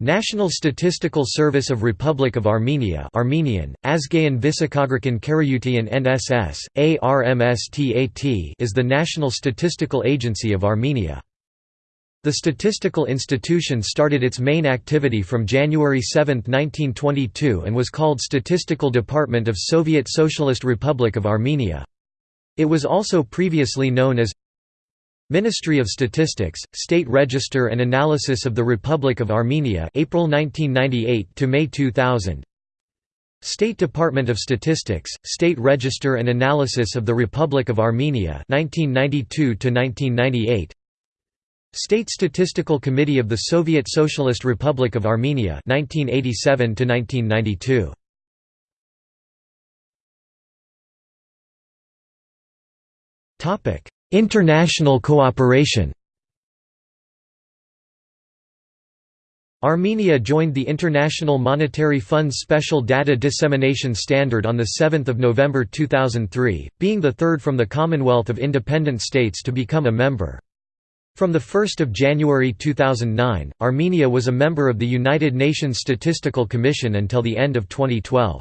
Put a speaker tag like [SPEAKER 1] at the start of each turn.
[SPEAKER 1] National Statistical Service of Republic of Armenia Armenian, Azgayan Visakographin Karayutian NSS, ARMSTAT is the national statistical agency of Armenia. The statistical institution started its main activity from January 7, 1922 and was called Statistical Department of Soviet Socialist Republic of Armenia. It was also previously known as Ministry of Statistics, State Register and Analysis of the Republic of Armenia April 1998 to May 2000 State Department of Statistics, State Register and Analysis of the Republic of Armenia 1992 to 1998 State Statistical Committee of the Soviet Socialist Republic of Armenia 1987 to 1992 Topic International cooperation Armenia joined the International Monetary Fund's Special Data Dissemination Standard on 7 November 2003, being the third from the Commonwealth of Independent States to become a member. From 1 January 2009, Armenia was a member of the United Nations Statistical Commission until the end of 2012.